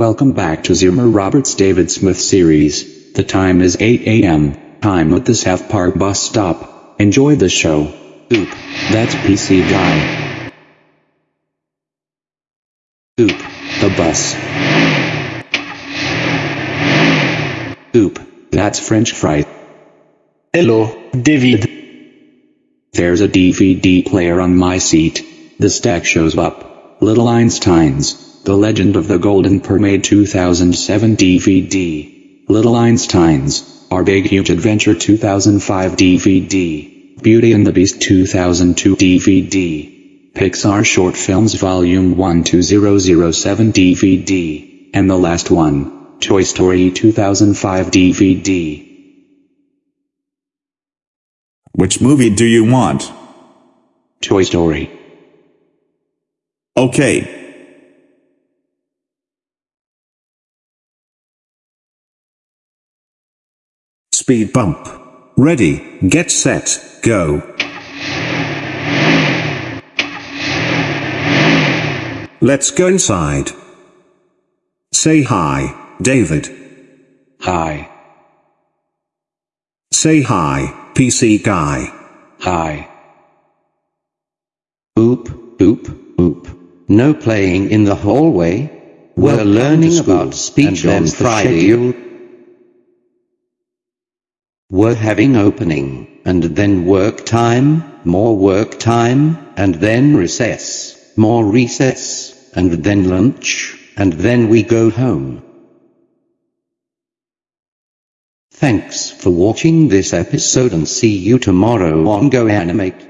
Welcome back to Zoomer Roberts David Smith series. The time is 8 a.m. Time at the South Park bus stop. Enjoy the show. Oop, that's PC guy. Oop, the bus. Oop, that's French fry. Hello, David. There's a DVD player on my seat. The stack shows up. Little Einsteins. The Legend of the Golden Mermaid 2007 DVD. Little Einsteins. Our Big Huge Adventure 2005 DVD. Beauty and the Beast 2002 DVD. Pixar Short Films Volume 1 2007 DVD. And the last one. Toy Story 2005 DVD. Which movie do you want? Toy Story. Okay. Speed bump. Ready, get set, go. Let's go inside. Say hi, David. Hi. Say hi, PC guy. Hi. Oop, oop, oop. No playing in the hallway. We're Welcome learning about speech on Friday. schedule. We're having opening, and then work time, more work time, and then recess, more recess, and then lunch, and then we go home. Thanks for watching this episode and see you tomorrow on Go Animate.